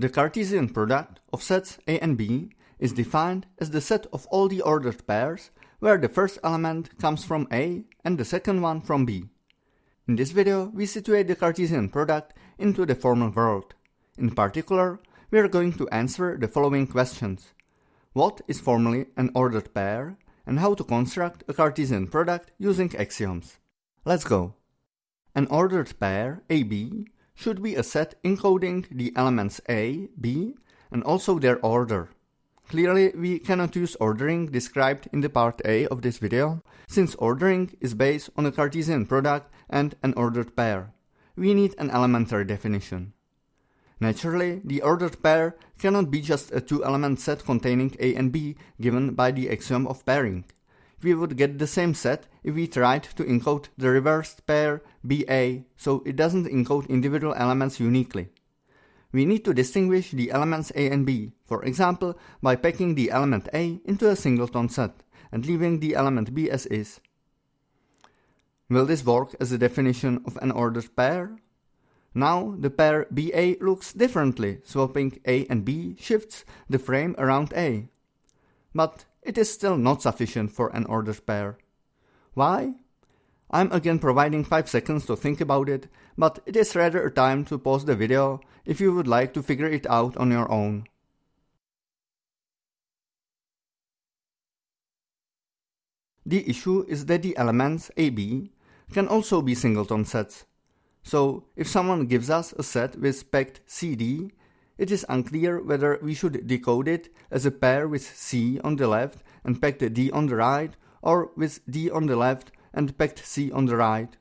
The Cartesian product of sets A and B is defined as the set of all the ordered pairs where the first element comes from A and the second one from B. In this video, we situate the Cartesian product into the formal world. In particular, we are going to answer the following questions. What is formally an ordered pair and how to construct a Cartesian product using axioms. Let's go. An ordered pair AB should be a set encoding the elements A, B and also their order. Clearly, we cannot use ordering described in the part A of this video, since ordering is based on a Cartesian product and an ordered pair. We need an elementary definition. Naturally, the ordered pair cannot be just a two-element set containing A and B given by the axiom of pairing. We would get the same set if we tried to encode the reversed pair BA, so it doesn't encode individual elements uniquely. We need to distinguish the elements A and B, for example, by packing the element A into a singleton set and leaving the element B as is. Will this work as a definition of an ordered pair? Now the pair BA looks differently, swapping A and B shifts the frame around A. But it is still not sufficient for an ordered pair. Why? I'm again providing 5 seconds to think about it, but it is rather a time to pause the video if you would like to figure it out on your own. The issue is that the elements AB can also be singleton sets. So, if someone gives us a set with packed CD, it is unclear whether we should decode it as a pair with C on the left and packed D on the right, or with D on the left and packed C on the right.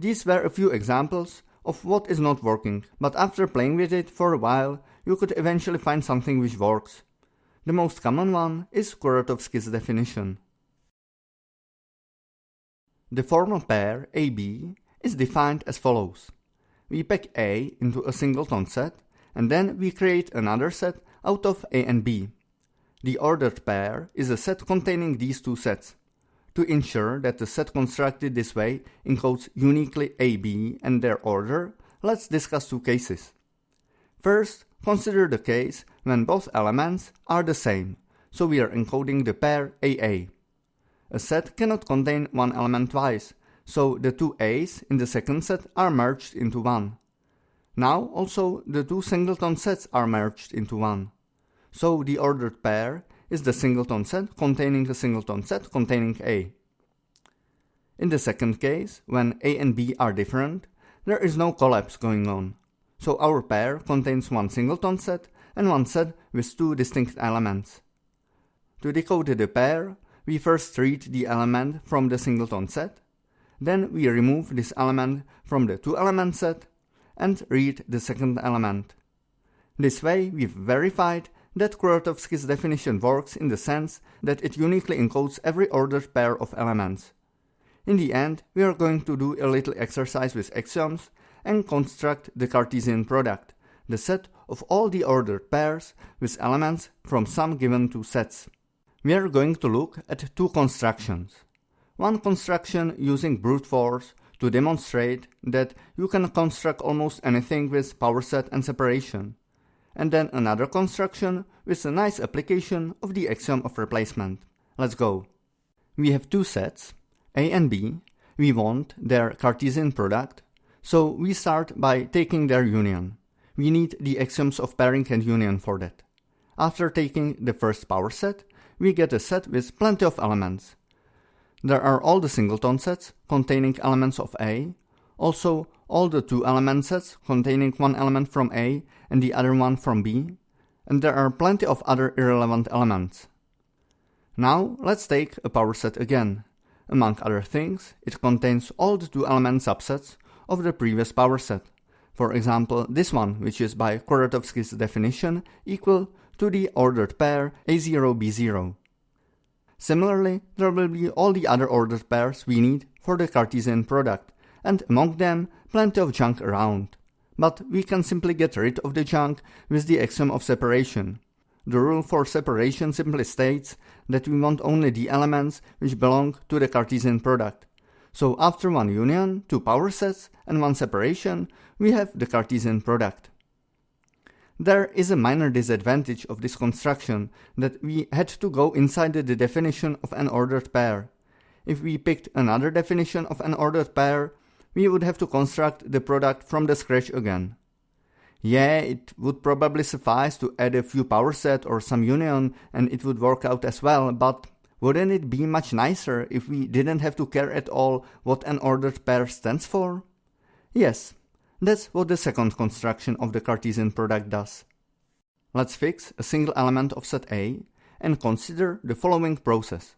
These were a few examples of what is not working, but after playing with it for a while, you could eventually find something which works. The most common one is Kuratowski's definition. The formal pair AB is defined as follows. We pack A into a singleton set, and then we create another set out of A and B. The ordered pair is a set containing these two sets. To ensure that the set constructed this way encodes uniquely AB and their order, let's discuss two cases. First, consider the case when both elements are the same, so we are encoding the pair AA. A set cannot contain one element twice, so the two A's in the second set are merged into one. Now also the two singleton sets are merged into one. So the ordered pair is the singleton set containing the singleton set containing A. In the second case, when A and B are different, there is no collapse going on. So our pair contains one singleton set and one set with two distinct elements. To decode the pair, we first read the element from the singleton set, then we remove this element from the two-element set and read the second element. This way we've verified that Kuratowski's definition works in the sense that it uniquely encodes every ordered pair of elements. In the end, we are going to do a little exercise with axioms and construct the Cartesian product, the set of all the ordered pairs with elements from some given two sets. We are going to look at two constructions. One construction using brute force to demonstrate that you can construct almost anything with power set and separation. And then another construction with a nice application of the axiom of replacement. Let's go. We have two sets, A and B. We want their Cartesian product, so we start by taking their union. We need the axioms of pairing and union for that. After taking the first power set, we get a set with plenty of elements. There are all the singleton sets containing elements of A, also all the two element sets containing one element from A and the other one from B, and there are plenty of other irrelevant elements. Now let's take a power set again. Among other things, it contains all the two element subsets of the previous power set. For example, this one, which is by Kuratowski's definition equal to the ordered pair A0B0. Similarly, there will be all the other ordered pairs we need for the Cartesian product, and among them plenty of junk around. But we can simply get rid of the junk with the axiom of separation. The rule for separation simply states that we want only the elements which belong to the Cartesian product. So after one union, two power sets, and one separation, we have the Cartesian product. There is a minor disadvantage of this construction that we had to go inside the definition of an ordered pair. If we picked another definition of an ordered pair, we would have to construct the product from the scratch again. Yeah, it would probably suffice to add a few power set or some union and it would work out as well, but wouldn't it be much nicer if we didn't have to care at all what an ordered pair stands for? Yes, that's what the second construction of the Cartesian product does. Let's fix a single element of set A and consider the following process.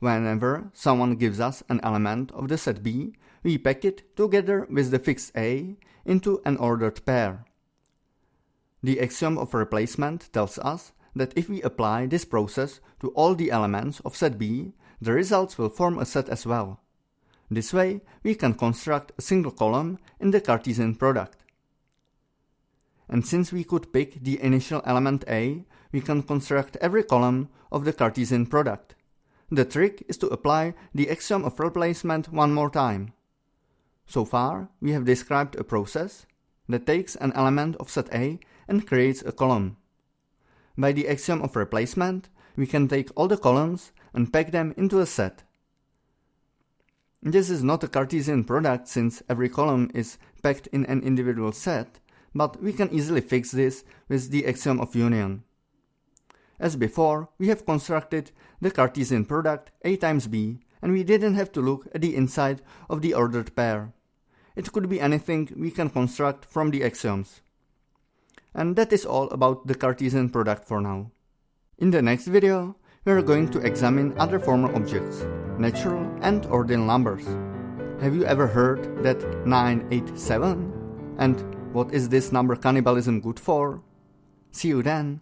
Whenever someone gives us an element of the set B, we pack it together with the fixed A into an ordered pair. The axiom of replacement tells us that if we apply this process to all the elements of set B, the results will form a set as well. This way, we can construct a single column in the Cartesian product. And since we could pick the initial element A, we can construct every column of the Cartesian product. The trick is to apply the axiom of replacement one more time. So far, we have described a process that takes an element of set A and creates a column. By the axiom of replacement, we can take all the columns and pack them into a set. This is not a Cartesian product since every column is packed in an individual set, but we can easily fix this with the axiom of union. As before, we have constructed the Cartesian product A times B, and we didn't have to look at the inside of the ordered pair. It could be anything we can construct from the axioms. And that is all about the Cartesian product for now. In the next video, we are going to examine other formal objects, natural and ordinal numbers. Have you ever heard that 987? And what is this number cannibalism good for? See you then!